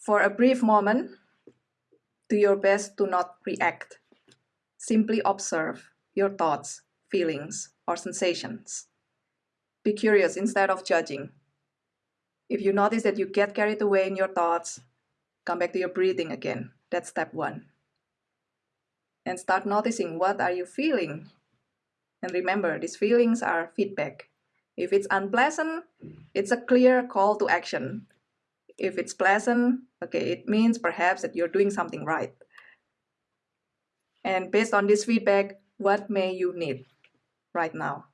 For a brief moment, do your best to not react. Simply observe your thoughts, feelings, or sensations. Be curious instead of judging. If you notice that you get carried away in your thoughts, come back to your breathing again. That's step one. And start noticing what are you feeling. And remember, these feelings are feedback. If it's unpleasant, it's a clear call to action. If it's pleasant, okay, it means perhaps that you're doing something right. And based on this feedback, what may you need right now?